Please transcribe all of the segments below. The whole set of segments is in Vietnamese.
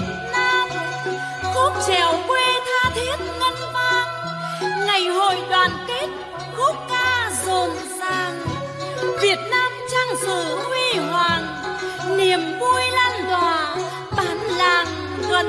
Việt Nam. Khúc chèo quê tha thiết ngân vang, ngày hội đoàn kết khúc ca rộn ràng. Việt Nam trang sử huy hoàng, niềm vui lan tỏa bản làng gần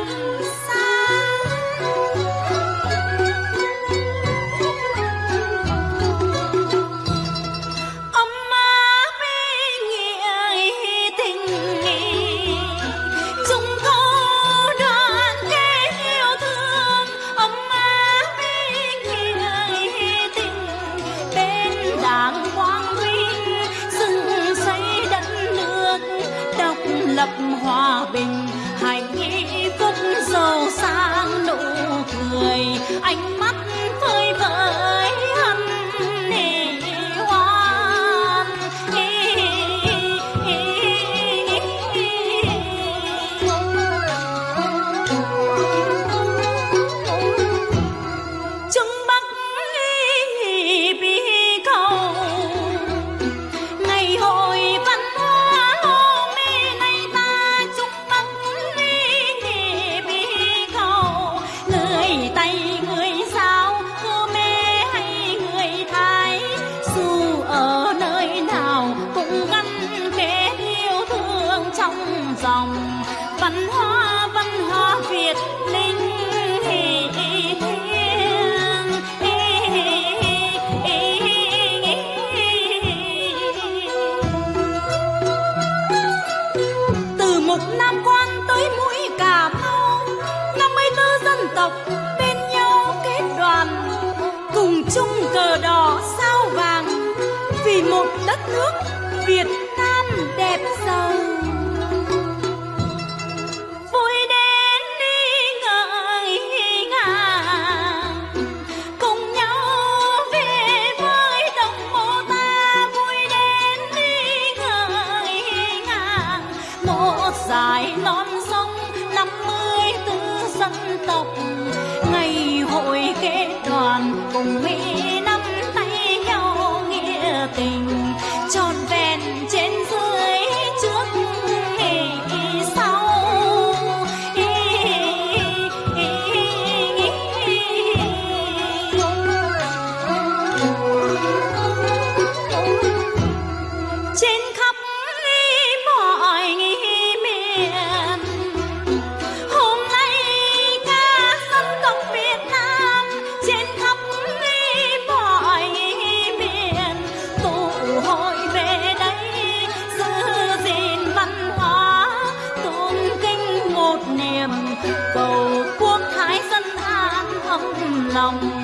đỏ sao vàng, vì một đất nước Việt Nam đẹp giàu. Vui đến đi ngợi ngàng cùng nhau về với đồng mộ ta vui đến đi ngợi ngàng một dài non sông năm mươi tư dân tộc. Ngày hội kết đoàn cùng mỹ lòng